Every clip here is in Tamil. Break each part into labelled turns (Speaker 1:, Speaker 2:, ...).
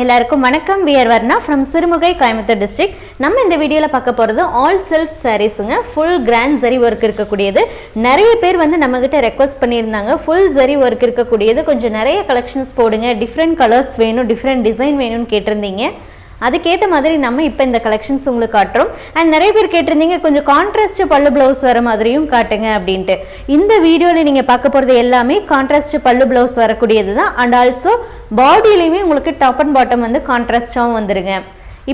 Speaker 1: எல்லாருக்கும் வணக்கம். We're Varna from Sirumugai Coimbatore district நம்ம இந்த வீடியோவில் பார்க்க போகிறது ஆல் செல்ஃப் சாரீஸுங்க ஃபுல் கிராண்ட் ஜரி ஒர்க் இருக்கக்கூடியது. நிறைய பேர் வந்து நம்மக்கிட்ட ரெக்வஸ்ட் பண்ணியிருந்தாங்க. ஃபுல் ஜரி ஒர்க் இருக்கக்கூடியது. கொஞ்சம் நிறைய கலெக்ஷன்ஸ் போடுங்க. டிஃப்ரெண்ட் கலர்ஸ் வேணும் டிஃப்ரெண்ட் டிசைன் வேணும்னு கேட்டிருந்தீங்க. அதுக்கேற்ற மாதிரி நம்ம இப்போ இந்த கலெக்ஷன்ஸ் உங்களுக்கு காட்டுறோம். அண்ட் நிறைய பேர் கேட்டிருந்தீங்க கொஞ்சம் கான்ட்ராஸ்ட் பல்லு ப்ளவுஸ் வர மாதிரியும் காட்டுங்க அப்படின்ட்டு. இந்த வீடியோவில் நீங்கள் பார்க்க போகிறது எல்லாமே கான்ட்ராஸ்ட் பல்லு ப்ளவுஸ் வரக்கூடியது தான் அண்ட் ஆல்சோ பாடியிலையுமே உங்களுக்கு டாப் அண்ட் பாட்டம் வந்து கான்ட்ராஸ்டாகவும் வந்துடுங்க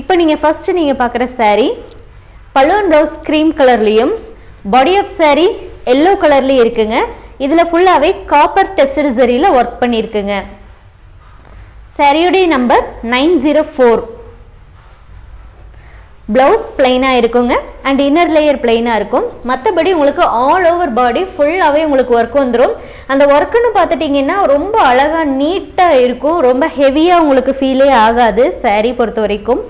Speaker 1: இப்போ நீங்கள் ஃபஸ்ட்டு நீங்கள் பார்க்குற சாரீ பல்லு அண்ட் ப்ளவுஸ் க்ரீம் கலர்லேயும் பாடி ஆஃப் சாரீ எல்லோ கலர்லேயும் இருக்குங்க. இதில் ஃபுல்லாகவே காப்பர் டெஸ்டட் சரியில் ஒர்க் பண்ணியிருக்குங்க சரியுடைய number nine zero four blouse பிளைனாக இருக்குங்க. அண்ட் இன்னர் லேயர் பிளைனாக இருக்கும். மற்றபடி உங்களுக்கு ஆல் ஓவர் பாடி ஃபுல்லாகவே உங்களுக்கு ஒர்க் வந்துடும் அந்த ஒர்க்குன்னு பார்த்துட்டிங்கன்னா ரொம்ப அழகாக நீட்டாக இருக்கும். ரொம்ப ஹெவியாக உங்களுக்கு ஃபீலே ஆகாது சாரீ பொறுத்த வரைக்கும்.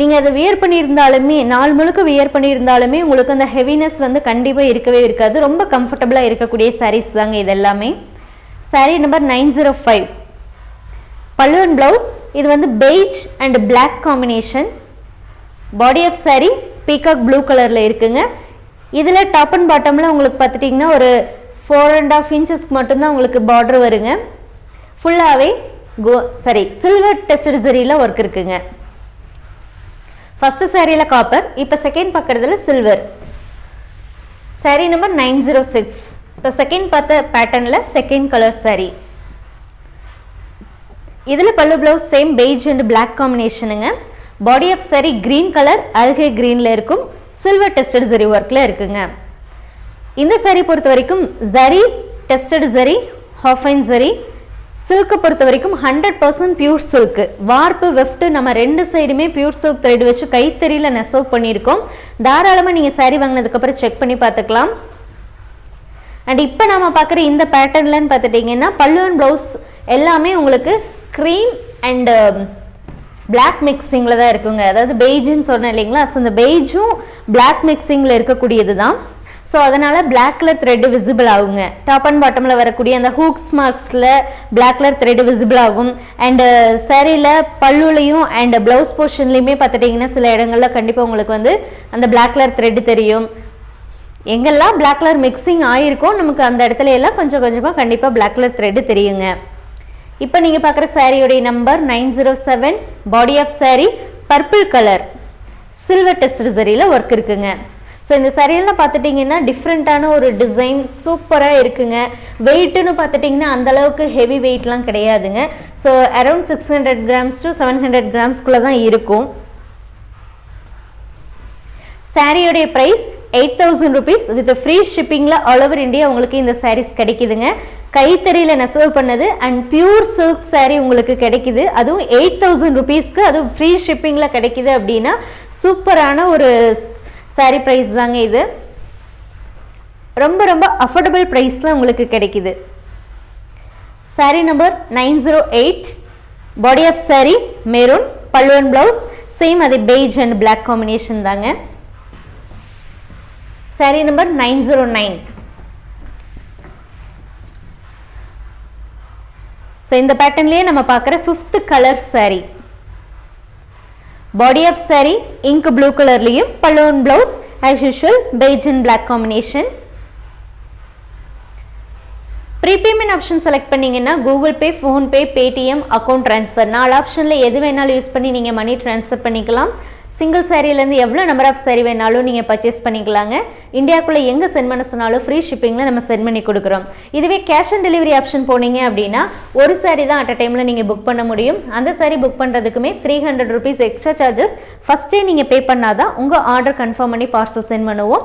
Speaker 1: நீங்கள் அதை வியர் பண்ணியிருந்தாலுமே நாள் முழுக்க வியர் பண்ணியிருந்தாலுமே உங்களுக்கு அந்த ஹெவினஸ் வந்து கண்டிப்பாக இருக்கவே இருக்காது. ரொம்ப கம்ஃபர்டபுளாக இருக்கக்கூடிய சாரீஸ் தாங்க இது எல்லாமே. Saree number nine zero five பல்லுவன் அண்ட் ப்ளவுஸ் இது வந்து beige and black combination body of saree peacock blue கலரில் இருக்குங்க. இதில் டாப் அண்ட் பாட்டமில் உங்களுக்கு பார்த்துட்டிங்கன்னா ஒரு ஃபோர் அண்ட் ஆஃப் இன்ச்சஸ்க்கு மட்டும்தான் உங்களுக்கு பார்டர் வருங்க. ஃபுல்லாகவே கோ சாரி சில்வர் டெஸ்டட் சரியில் ஒர்க் இருக்குங்க. ஃபஸ்ட்டு சாரியில் காப்பர் இப்போ செகண்ட் பார்க்குறதுல silver saree number nine zero six இப்போ செகண்ட் பார்த்த பேட்டர்னில் செகண்ட் கலர் saree. இதில் pallu blouse same beige and black காம்பினேஷனுங்க body of saree green colour அல்கே க்ரீனில் இருக்கும். சில்வர் டெஸ்டட் ஜரி ஒர்க்கில் இருக்குங்க. இந்த சரி பொறுத்த வரைக்கும் ஜரி டெஸ்டட் ஜரி ஹாஃபைன் ஜரி சில்க்கை பொறுத்த வரைக்கும் hundred percent pure silk warp weft நம்ம ரெண்டு சைடுமே பியூர் சில்க் த்ரெட் வச்சு கைத்தறியில் நெசவு பண்ணியிருக்கோம். தாராளமாக நீங்கள் saree வாங்கினதுக்கப்புறம் செக் பண்ணி பார்த்துக்கலாம். அண்ட் இப்போ நம்ம பார்க்குற இந்த பேட்டர்ன்லன்னு பார்த்துட்டிங்கன்னா பல்லு அண்ட் ப்ளவுஸ் எல்லாமே உங்களுக்கு க்ரீம் அண்டு பிளாக் மிக்சிங்கில் தான் இருக்குங்க. அதாவது பெய்ஜுன்னு சொன்னேன் இல்லைங்களா? ஸோ இந்த பெய்ஜும் பிளாக் மிக்சிங்கில் இருக்கக்கூடியது தான் ஸோ அதனால் பிளாக் கலர் த்ரெட் விசிபிள் ஆகுங்க. டாப் அண்ட் பாட்டமில் வரக்கூடிய அந்த ஹூக்ஸ் மார்க்ஸில் பிளாக் கலர் த்ரெட் விசிபிள் ஆகும் அண்டு சேரீயில் uh, பல்லுலையும் அண்ட் ப்ளவுஸ் போர்ஷன்லையுமே பார்த்துட்டிங்கன்னா சில இடங்களில் கண்டிப்பாக உங்களுக்கு வந்து அந்த பிளாக் கலர் த்ரெட் தெரியும். எங்கெல்லாம் பிளாக் கலர் மிக்சிங் ஆயிருக்கோ நமக்கு அந்த இடத்துல எல்லாம் கொஞ்சம் கொஞ்சமாக கண்டிப்பாக பிளாக் கலர் த்ரெட்டு தெரியுங்க. இப்போ நீங்கள் பார்க்குற சாரியுடைய number nine zero seven body of saree purple colour silver test சரியில் work இருக்குங்க. ஸோ இந்த சரியெல்லாம் பார்த்துட்டிங்கன்னா டிஃப்ரெண்ட்டான ஒரு டிசைன் சூப்பராக இருக்குங்க. வெயிட்டுன்னு பார்த்துட்டிங்கன்னா அந்தளவுக்கு ஹெவி வெயிட்லாம் கிடையாதுங்க. So around six hundred grams to seven hundred கிராம்ஸ்குள்ளே தான் இருக்கும். சாரியோடைய price eight thousand rupees with free ஷிப்பிங்கில் all over India உங்களுக்கு இந்த சாரீஸ் கிடைக்குதுங்க. கைத்தறியில் நெசவு பண்ணது அண்ட் பியூர் சில்க் சாரீ உங்களுக்கு கிடைக்குது. அதுவும் எயிட் தௌசண்ட் ருபீஸ்க்கு அதுவும் ஃப்ரீ ஷிப்பிங்கில் கிடைக்குது அப்படின்னா சூப்பரான ஒரு சாரீ ப்ரைஸ் தாங்க இது. ரொம்ப ரொம்ப அஃபோர்டபுள் ப்ரைஸில் உங்களுக்கு கிடைக்குது. Sari number nine zero eight body of sari maroon பல்லுவன் ப்ளவுஸ் சேம் அது பெய்ஜ் அண்ட் பிளாக் காம்பினேஷன் தாங்க. Saree number nine zero nine so இந்த பேட்டர்ன்லேயே நம்ம பார்க்குற fifth colour saree. Body of saree ink blue கலர்லேயும் balloon blouse as usual beige and black combination prepayment option select பண்ணீங்கன்னா Google Pay PhonePe Paytm account transfer நாலு ஆப்ஷனில் எது வேணாலும் யூஸ் பண்ணி நீங்கள் மணி ட்ரான்ஸ்ஃபர் பண்ணிக்கலாம். சிங்கிள் சாரியிலேருந்து எவ்வளோ நம்பர் ஆஃப் சாரி வேணாலும் நீங்கள் பர்ச்சேஸ் பண்ணிக்கலாங்க. இந்தியாக்குள்ளே எங்கே சென்ட் பண்ண சொன்னாலும் ஃப்ரீ ஷிப்பிங்கில் நம்ம சென்ட் பண்ணி கொடுக்குறோம். இதுவே கேஷ் ஆன் டெலிவரி ஆப்ஷன் போனீங்க அப்படின்னா ஒரு சாரி தான் அட் அ டைமில் நீங்கள் புக் பண்ண முடியும். அந்த sorry book பண்ணுறதுக்குமே three hundred rupees extra charges ஃபஸ்ட்டே நீங்கள் பே பண்ணாதான் உங்கள் ஆர்டர் கன்ஃபார்ம் பண்ணி பார்சல் சென்ட் பண்ணுவோம்.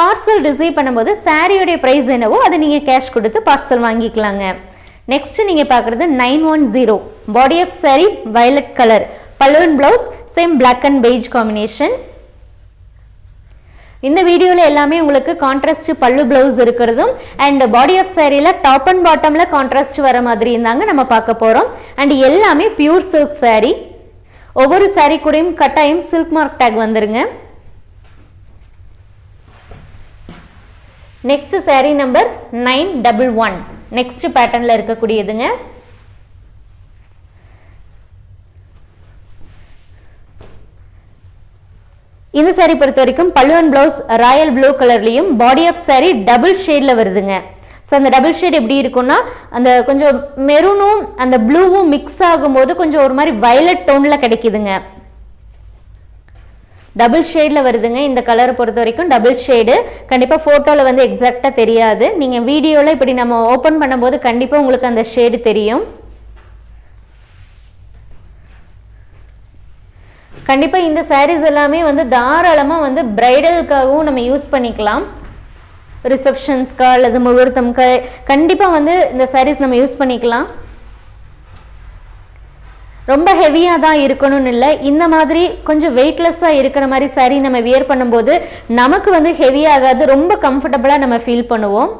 Speaker 1: பார்சல் ரிசீவ் பண்ணும்போது சாரியோடைய ப்ரைஸ் என்னவோ அதை நீங்கள் கேஷ் கொடுத்து பார்சல் வாங்கிக்கலாங்க. நெக்ஸ்ட் நீங்கள் பார்க்குறது nine one zero body of sari violet colour balloon blouse same black and beige combination இந்த வீடியோவில் எல்லாமே உங்களுக்கு கான்ட்ராஸ்ட் பல்லு ப்ளவுஸ் இருக்கிறதும் அண்ட் பாடி ஆஃப் சாரியில் டாப் அண்ட் பாட்டமில் கான்ட்ராஸ்ட் வர மாதிரி இருந்தாங்க நம்ம பார்க்க போகிறோம் அண்ட் எல்லாமே பியூர் சில்க் saree. ஒவ்வொரு saree கூடயும் கட்டாயம் சில்க் மார்க் டேக் வந்துருங்க. Next saree number nine double one next பேட்டர்னில் இருக்கக்கூடியதுங்க. இந்த சாரீ பொறுத்த வரைக்கும் பல்லுவன் பிளவுஸ் ராயல் ப்ளூ கலர்லையும் பாடி ஆஃப் saree டபுள் ஷேட்ல வருதுங்க. ஸோ அந்த டபுள் ஷேட் எப்படி இருக்கும்னா அந்த கொஞ்சம் மெரூனும் அந்த ப்ளூவும் மிக்ஸ் ஆகும்போது கொஞ்சம் ஒரு மாதிரி வயலட் டோன்ல கிடைக்குதுங்க. டபுள் ஷேடில் வருதுங்க. இந்த கலரை பொறுத்த வரைக்கும் டபுள் ஷேடு கண்டிப்பாக ஃபோட்டோவில் வந்து எக்ஸாக்டாக தெரியாது. நீங்கள் வீடியோவில் இப்படி நம்ம ஓப்பன் பண்ணும்போது கண்டிப்பாக உங்களுக்கு அந்த ஷேடு தெரியும். கண்டிப்பாக இந்த சாரீஸ் எல்லாமே வந்து தாராளமாக வந்து பிரைடலுக்காகவும் நம்ம யூஸ் பண்ணிக்கலாம். ரிசப்ஷன்ஸ்க்கா அல்லது முகூர்த்தம்க்கா கண்டிப்பாக வந்து இந்த சாரீஸ் நம்ம யூஸ் பண்ணிக்கலாம். ரொம்ப ஹெவியாக தான் இருக்கணும்னு இல்லை இந்த மாதிரி கொஞ்சம் வெயிட்லெஸ்ஸாக இருக்கிற மாதிரி saree நம்ம வியர் பண்ணும்போது நமக்கு வந்து ஹெவியாகாது ரொம்ப கம்ஃபர்டபுளாக நம்ம ஃபீல் பண்ணுவோம்.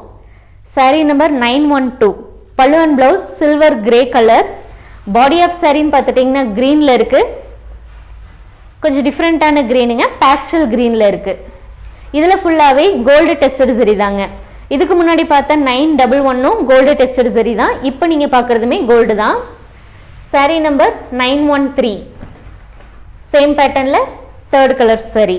Speaker 1: Saree number nine one two பல்லுவன் blouse silver grey colour body of சாரின்னு பார்த்துட்டிங்கன்னா க்ரீனில் இருக்குது கொஞ்சம் டிஃப்ரெண்ட்டான க்ரீனுங்க பேஸ்டல் க்ரீனில் இருக்குது இதில் ஃபுல்லாகவே கோல்டு டெஸ்டட் சரி தாங்க. இதுக்கு முன்னாடி பார்த்தா நைன் டபுள் ஒன்னும் கோல்டு டெஸ்டட் சரி தான். இப்போ நீங்கள் பார்க்குறதுமே கோல்டு தான். Saree number nine one three same பேட்டர்னில் தேர்ட் கலர் சரி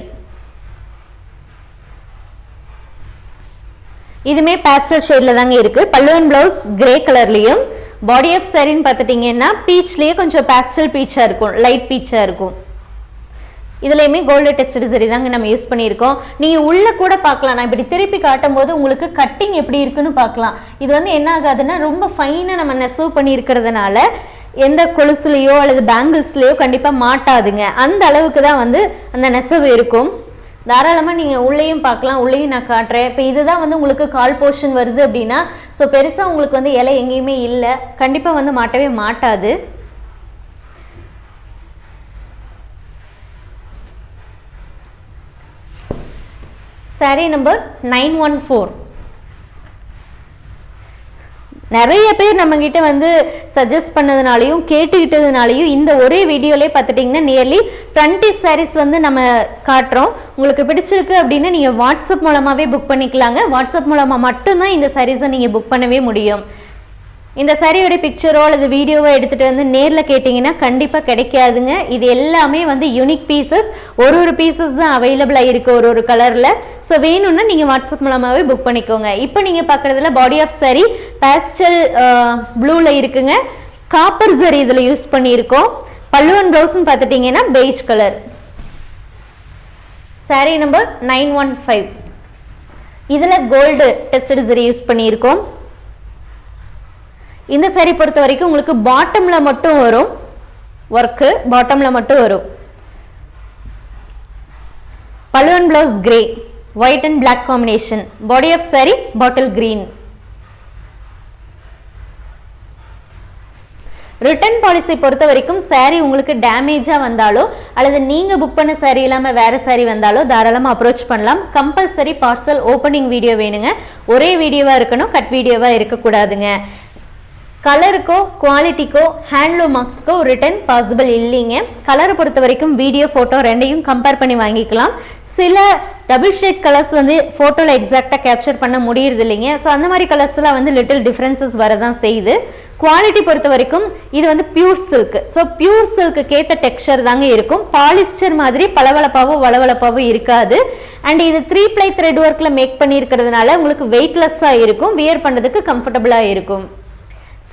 Speaker 1: இதுமே பேஸ்டல் ஷேடில் தாங்க இருக்குது பல்லுவன் ப்ளவுஸ் கிரே கலர்லேயும் பாடி ஆஃப் சாரின்னு பார்த்துட்டிங்கன்னா பீச்லேயே கொஞ்சம் பேஸ்டல் பீச்சாக இருக்கும். லைட் பீச்சாக இருக்கும். இதுலையுமே கோல்டு டெஸ்ட் சரி தாங்க நம்ம யூஸ் பண்ணியிருக்கோம். நீங்கள் உள்ளே கூட பார்க்கலாம். நான் இப்படி திருப்பி காட்டும் போது உங்களுக்கு கட்டிங் எப்படி இருக்குன்னு பார்க்கலாம். இது வந்து என்ன ஆகாதுன்னா ரொம்ப ஃபைனாக நம்ம நெசவு பண்ணியிருக்கிறதுனால எந்த கொலுசுலேயோ அல்லது பேங்கிள்ஸ்லேயோ கண்டிப்பாக மாட்டாதுங்க. அந்த அளவுக்கு தான் வந்து அந்த நெசவு இருக்கும். தாராளமாக நீங்கள் உள்ளேயும் பார்க்கலாம். உள்ளேயும் நான் காட்டுறேன். இப்போ இதுதான் வந்து உங்களுக்கு கால் போர்ஷன் வருது அப்படின்னா ஸோ பெருசாக உங்களுக்கு வந்து இலை எங்கேயுமே இல்லை. கண்டிப்பாக வந்து மாட்டவே மாட்டாது. Saree number nine one four நிறைய பேர் நம்மக்கிட்ட வந்து சஜஸ்ட் பண்ணதுனாலையும் கேட்டுக்கிட்டதுனாலையும் இந்த ஒரே வீடியோலே பார்த்துட்டிங்கன்னா நியர்லி டுவெண்ட்டி சாரீஸ் வந்து நம்ம காட்டுறோம். உங்களுக்கு பிடிச்சிருக்கு அப்படின்னா நீங்கள் வாட்ஸ்அப் மூலமாகவே புக் பண்ணிக்கலாங்க. வாட்ஸ்அப் மூலமாக மட்டும்தான் இந்த சாரீஸை நீங்கள் புக் பண்ணவே முடியும். இந்த சரியோட பிக்சரோ அல்லது வீடியோவோ எடுத்துகிட்டு வந்து நேரில் கேட்டிங்கன்னா கண்டிப்பாக கிடைக்காதுங்க. இது எல்லாமே வந்து யூனிக் பீசஸ் ஒரு ஒரு பீசஸ் தான் அவைலபிளாக இருக்குது ஒரு ஒரு கலரில் ஸோ வேணும்னா நீங்கள் வாட்ஸ்அப் மூலமாகவே புக் பண்ணிக்கோங்க. இப்போ நீங்கள் பார்க்குறதுல பாடி ஆஃப் சரி பேஸ்டல் ப்ளூவில் இருக்குங்க. காப்பர் சரி இதில் யூஸ் பண்ணியிருக்கோம். பல்லுவன் ப்ளவுஸ்ன்னு பார்த்துட்டிங்கன்னா beige colour saree number nine one five இதில் கோல்டு டெஸ்டட் சரி யூஸ் பண்ணியிருக்கோம். இந்த சேரீ பொறுத்த வரைக்கும் உங்களுக்கு பாட்டமில் மட்டும் வரும். ஒர்க்கு பாட்டமில் மட்டும் வரும். பலுவன் blouse grey white and black combination body of saree bottle green return policy பொறுத்த வரைக்கும் சாரீ உங்களுக்கு டேமேஜாக வந்தாலோ அல்லது நீங்கள் புக் பண்ண சாரீ இல்லாமல் வேறு சாரீ வந்தாலோ தாராளமாக அப்ரோச் பண்ணலாம். கம்பல்சரி பார்சல் ஓப்பனிங் வீடியோ வேணுங்க. ஒரே வீடியோவாக இருக்கணும் கட் வீடியோவாக இருக்கக்கூடாதுங்க. கலருக்கோ குவாலிட்டிக்கோ ஹேண்ட்லூம் மார்க்ஸ்க்கோ ரிட்டன் பாசிபிள் இல்லைங்க. கலரை பொறுத்த வரைக்கும் வீடியோ ஃபோட்டோ ரெண்டையும் கம்பேர் பண்ணி வாங்கிக்கலாம். சில டபுள் ஷேட் கலர்ஸ் வந்து ஃபோட்டோவில் எக்ஸாக்டாக கேப்சர் பண்ண முடியறது இல்லைங்க ஸோ அந்த மாதிரி கலர்ஸ்லாம் வந்து லிட்டில் டிஃப்ரென்சஸ் வரதான் செய்யுது. குவாலிட்டி பொறுத்த வரைக்கும் இது வந்து பியூர் சில்க் ஸோ பியூர் சில்க்கு ஏற்ற டெக்ஸ்சர் தாங்க இருக்கும். பாலிஸ்டர் மாதிரி பளவளப்பாகவும் வளவளப்பாவோ இருக்காது. அண்ட் இது த்ரீ ப்ளை த்ரெட் ஒர்க்கில் மேக் பண்ணியிருக்கிறதுனால உங்களுக்கு வெயிட்லெஸ்ஸாக இருக்கும். வியர் பண்ணுறதுக்கு கம்ஃபர்டபுளாக இருக்கும்.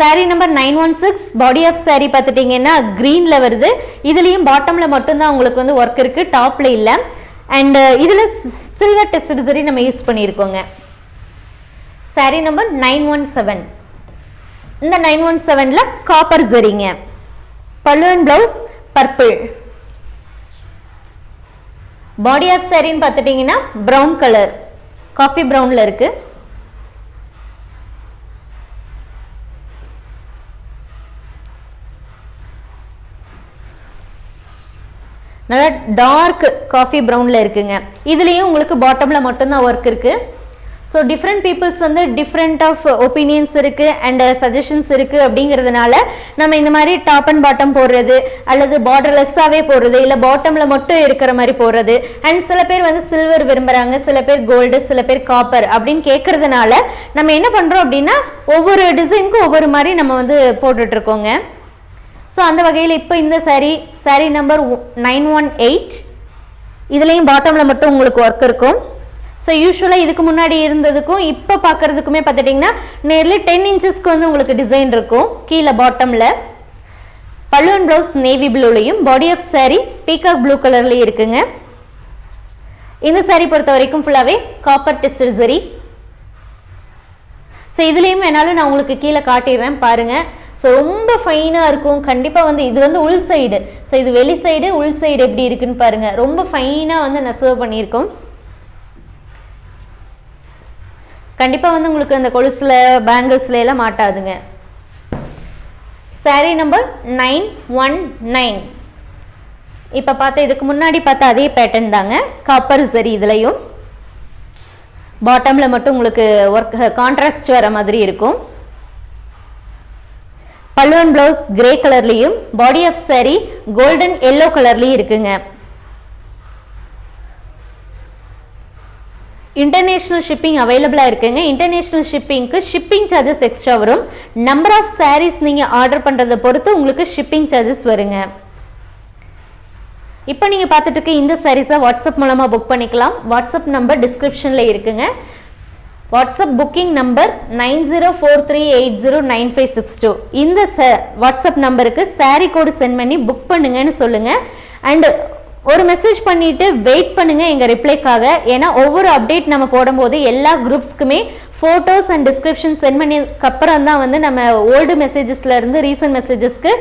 Speaker 1: Saree number nine one six body of saree பார்த்துட்டிங்கன்னா க்ரீனில் வருது. இதுலேயும் பாட்டமில் மட்டும்தான் உங்களுக்கு வந்து ஒர்க் இருக்குது டாப்பில் இல்லை. அண்ட் இதில் சில்வர் டெஸ்ட் சரி நம்ம use பண்ணியிருக்கோங்க. Saree number nine one seven இந்த நைன் ஒன் செவனில் காப்பர் சரிங்க பல்லுவன் ப்ளவுஸ் பர்பிள் பாடி ஆஃப் சாரின்னு பார்த்துட்டிங்கன்னா ப்ரௌன் கலர் காஃபி ப்ரௌனில் இருக்குது நல்லா டார்க் காஃபி ப்ரௌனில் இருக்குங்க. இதுலேயும் உங்களுக்கு பாட்டமில் மட்டும்தான் ஒர்க் இருக்குது ஸோ டிஃப்ரெண்ட் பீப்புள்ஸ் வந்து டிஃப்ரெண்ட் ஆஃப் ஒப்பீனியன்ஸ் இருக்குது அண்ட் சஜஷன்ஸ் இருக்குது அப்படிங்கிறதுனால நம்ம இந்த மாதிரி டாப் அண்ட் பாட்டம் போடுறது அல்லது பார்டர்லெஸ்ஸாகவே போடுறது இல்லை பாட்டமில் மட்டும் இருக்கிற மாதிரி போடுறது. அண்ட் சில பேர் வந்து சில்வர் விரும்புகிறாங்க சில பேர் கோல்டு சில பேர் காப்பர் அப்படின்னு கேட்கறதுனால நம்ம என்ன பண்ணுறோம் அப்படின்னா ஒவ்வொரு டிசைனுக்கும் ஒவ்வொரு மாதிரி நம்ம வந்து போட்டுட்ருக்கோங்க ஸோ அந்த வகையில் இப்போ இந்த saree saree number nine one eight இதுலேயும் பாட்டமில் மட்டும் உங்களுக்கு ஒர்க் இருக்கும். ஸோ யூஸ்வலாக இதுக்கு முன்னாடி இருந்ததுக்கும் இப்போ பார்க்குறதுக்குமே பார்த்துட்டிங்கன்னா நேர்லி டென் இன்ச்சஸ்க்கு வந்து உங்களுக்கு டிசைன் இருக்கும் கீழே பாட்டமில் பல்லுவன் blouse navy ப்ளூலையும் body of saree peacock blue கலர்லேயும் இருக்குங்க. இந்த saree பொறுத்த வரைக்கும் ஃபுல்லாகவே காப்பர் டெஸ்டர் சரி ஸோ இதுலேயும் வேணாலும் நான் உங்களுக்கு கீழே காட்டிடுறேன் பாருங்கள் ஸோ ரொம்ப ஃபைனாக இருக்கும். கண்டிப்பாக வந்து இது வந்து உள் சைடு ஸோ இது வெளி சைடு உள் சைடு எப்படி இருக்குன்னு பாருங்கள் ரொம்ப ஃபைனாக வந்து நெசவு பண்ணியிருக்கோம். கண்டிப்பாக வந்து உங்களுக்கு அந்த கொலுசில் பேங்கிள்ஸ்ல எல்லாம் மாட்டாதுங்க. Saree number nine one nine இப்போ பார்த்தா இதுக்கு முன்னாடி பார்த்தா அதே பேட்டர்ன் தாங்க. காப்பர் சரி இதுலையும். பாட்டமில் மட்டும் உங்களுக்கு ஒர்க் கான்ட்ராஸ்ட் வர மாதிரி இருக்கும். பல்லுவன் பிளவுஸ் கிரே கலர்லேயும் body of saree golden yellow கலர்லேயும் இருக்குங்க. இன்டர்நேஷ்னல் ஷிப்பிங் அவைலபிளாக இருக்குங்க. இன்டர்நேஷ்னல் ஷிப்பிங்க்கு ஷிப்பிங் சார்ஜஸ் எக்ஸ்ட்ரா வரும். நம்பர் ஆஃப் சாரீஸ் நீங்கள் ஆர்டர் பண்ணுறதை பொறுத்து உங்களுக்கு ஷிப்பிங் சார்ஜஸ் வருங்க. இப்போ நீங்கள் பார்த்துட்டு இருக்க இந்த சாரீஸை வாட்ஸ்அப் மூலமாக புக் பண்ணிக்கலாம். வாட்ஸ்அப் நம்பர் டிஸ்கிரிப்ஷனில் இருக்குங்க. WhatsApp booking number nine zero four three eight zero nine five six two. இந்த ச வாட்ஸ்அப் நம்பருக்கு சாரீ கோடு சென்ட் பண்ணி புக் பண்ணுங்கன்னு சொல்லுங்கள் அண்டு ஒரு மெசேஜ் பண்ணிட்டு வெயிட் பண்ணுங்க எங்க ரிப்ளைக்காக ஏன்னா ஒவ்வொரு அப்டேட் நம்ம போடும்போது எல்லா குரூப்ஸ்க்குமே ஃபோட்டோஸ் அண்ட் டிஸ்கிரிப்ஷன் சென்ட் பண்ணதுக்கு அப்புறம் தான் வந்து நம்ம ஓல்டு மெசேஜஸ்ல இருந்து ரீசன்ட் மெசேஜஸ்க்கு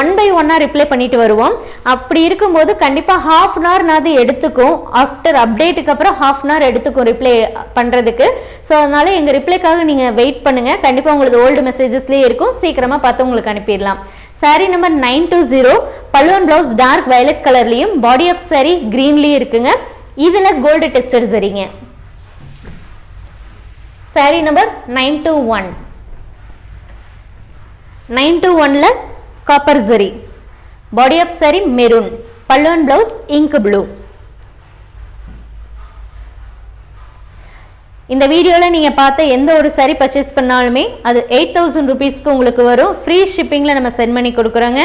Speaker 1: ஒன் பை ஒன்னாக ரிப்ளை பண்ணிட்டு வருவோம். அப்படி இருக்கும்போது கண்டிப்பாக ஹாஃப் அன் ஹவர்னாவது எடுத்துக்கும். ஆஃப்டர் அப்டேட்டுக்கு அப்புறம் ஹாஃப் அன் ஹவர் எடுத்துக்கும் ரிப்ளை பண்ணுறதுக்கு ஸோ அதனால எங்கள் ரிப்ளைக்காக நீங்கள் வெயிட் பண்ணுங்க. கண்டிப்பாக உங்களுக்கு ஓல்டு மெசேஜஸ்லேயே இருக்கும். சீக்கிரமாக பார்த்து உங்களுக்கு அனுப்பிடலாம். Saree number nine two zero பல்லுவன் பிளவுஸ் டார்க் வயலட் கலர்லையும் பாடி ஆஃப் saree கிரீன்லேயும் இருக்குங்க. இதில் கோல்டு டெஸ்டட் சரிங்க. Saree number nine two one nine two ஒனில் copper zari body of saree maroon பல்லுவன் பிளவுஸ் இங்க் ப்ளூ இந்த வீடியோவில் நீங்கள் பார்த்த எந்த ஒரு சரி பர்ச்சேஸ் பண்ணாலுமே அது எயிட் தௌசண்ட் ருபீஸ்க்கு உங்களுக்கு வரும். ஃப்ரீ ஷிப்பிங்கில் நம்ம சென்ட் பண்ணி கொடுக்குறோங்க.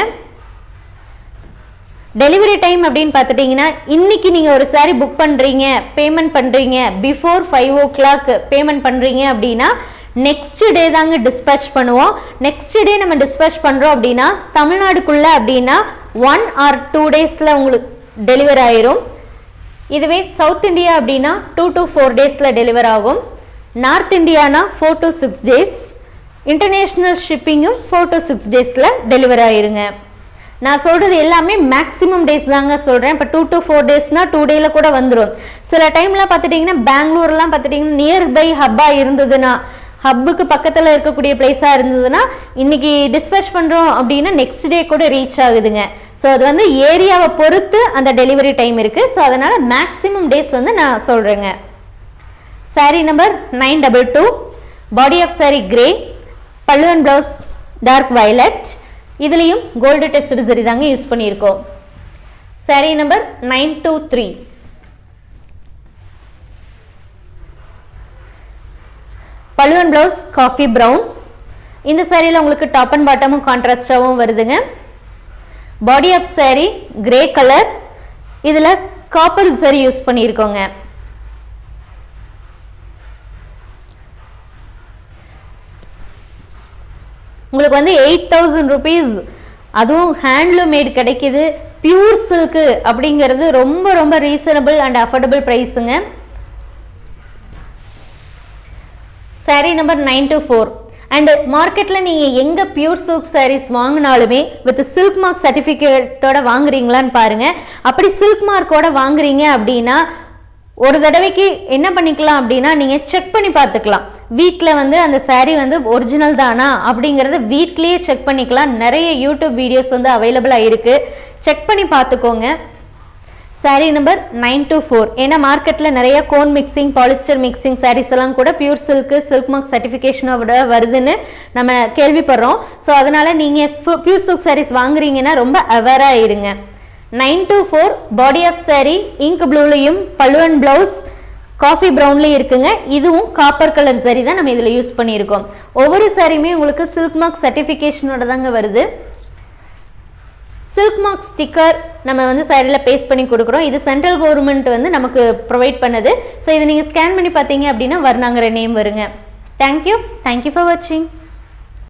Speaker 1: டெலிவரி டைம் அப்படின்னு பார்த்துட்டிங்கன்னா இன்றைக்கி நீங்கள் ஒரு சாரீ புக் பண்ணுறீங்க பேமெண்ட் பண்ணுறீங்க before five o'clock payment பண்ணுறீங்க அப்படின்னா நெக்ஸ்ட் டே தாங்க டிஸ்பேச் பண்ணுவோம். நெக்ஸ்ட் டே நம்ம டிஸ்பேச் பண்ணுறோம் அப்படின்னா தமிழ்நாடுக்குள்ளே அப்படின்னா ஒன் ஆர் டூ டேஸில் உங்களுக்கு டெலிவர் ஆயிரும். இதுவே சவுத் இந்தியா அப்படின்னா டூ டு ஃபோர் டேஸில் டெலிவர் ஆகும். North Indiana four to six days international ஷிப்பிங்கும் four to six டேஸில் டெலிவர் ஆயிருங்க. நான் சொல்கிறது எல்லாமே மேக்ஸிமம் டேஸ் தாங்க சொல்கிறேன் இப்போ டூ டு ஃபோர் டேஸ்னால் டூ டேயில் கூட வந்துடும் சில டைம்லாம் பார்த்துட்டிங்கன்னா பெங்களூர்லாம் பார்த்துட்டிங்கன்னா நியர்பை ஹப்பாக இருந்ததுன்னா ஹப்புக்கு பக்கத்தில் இருக்கக்கூடிய பிளேஸாக இருந்ததுன்னா இன்னைக்கு டிஸ்பேச் பண்ணுறோம் அப்படின்னா நெக்ஸ்ட் டே கூட ரீச் ஆகுதுங்க. ஸோ அது வந்து ஏரியாவை பொறுத்து அந்த டெலிவரி டைம் இருக்குது ஸோ அதனால் மேக்ஸிமம் டேஸ் வந்து நான் சொல்கிறேங்க sari number nine double two body of sari grey பல்லுவன் ப்ளவுஸ் டார்க் வயலட் இதுலேயும் கோல்டு டெஸ்ட் சரி தாங்க யூஸ் பண்ணியிருக்கோம். Sari number nine two three பல்லுவன் ப்ளவுஸ் காஃபி ப்ரௌன் இந்த சேரீயில் உங்களுக்கு டாப் அண்ட் பாட்டமும் கான்ட்ராஸ்டாகவும் வருதுங்க. Body of sari grey colour இதில் காப்பர் சரி யூஸ் பண்ணியிருக்கோங்க. உங்களுக்கு வந்து எயிட் தௌசண்ட் ருபீஸ் அதுவும் ஹேண்ட்லூம் மேட் கிடைக்கிது. பியூர் சில்க்கு அப்படிங்கிறது ரொம்ப ரொம்ப reasonable and affordable ப்ரைஸுங்க sari number nine two four and மார்க்கெட்டில் நீங்கள் எங்கே பியூர் சில்க் சாரீஸ் வாங்கினாலுமே வித் சில்க் மார்க் சர்டிஃபிகேட்டோட வாங்குறீங்களான்னு பாருங்கள் அப்படி சில்க் மார்க்கோட வாங்குறீங்க அப்படின்னா ஒரு தடவைக்கு என்ன பண்ணிக்கலாம் அப்படின்னா நீங்கள் செக் பண்ணி பார்த்துக்கலாம். வீட்டில் வந்து அந்த சாரீ வந்து ஒரிஜினல் தானா அப்படிங்கிறத வீட்லேயே செக் பண்ணிக்கலாம். நிறைய யூடியூப் வீடியோஸ் வந்து அவைலபிளாக இருக்குது செக் பண்ணி பார்த்துக்கோங்க. Saree number nine two four ஏன்னா மார்க்கெட்டில் நிறைய கோன் மிக்சிங் பாலிஸ்டர் மிக்சிங் சாரீஸ் எல்லாம் கூட பியூர் சில்க்கு சில்க் மார்க் சர்டிஃபிகேஷனோட வருதுன்னு நம்ம கேள்விப்படுறோம். ஸோ அதனால் நீங்கள் பியூர் சில்க் சாரீஸ் வாங்குறீங்கன்னா ரொம்ப அவேராக இருங்க. Nine two four body of saree ink ப்ளூலையும் பல்லுவன் ப்ளவுஸ் காஃபி ப்ரௌன்லேயும் இருக்குங்க. இதுவும் காப்பர் கலர் சரி தான் நம்ம இதில் யூஸ் பண்ணியிருக்கோம். ஒவ்வொரு சாரியுமே உங்களுக்கு சில்க் மார்க் சர்டிஃபிகேஷனோட தாங்க வருது. சில்க் மார்க் ஸ்டிக்கர் நம்ம வந்து சைடில் பேஸ்ட் பண்ணி கொடுக்குறோம். இது சென்ட்ரல் கவர்மெண்ட் வந்து நமக்கு ப்ரொவைட் பண்ணுது. ஸோ இதை நீங்கள் ஸ்கேன் பண்ணி பார்த்தீங்க அப்படின்னா வர்ணாங்கிற நேம் வருங்க. Thank you thank you for வாட்சிங்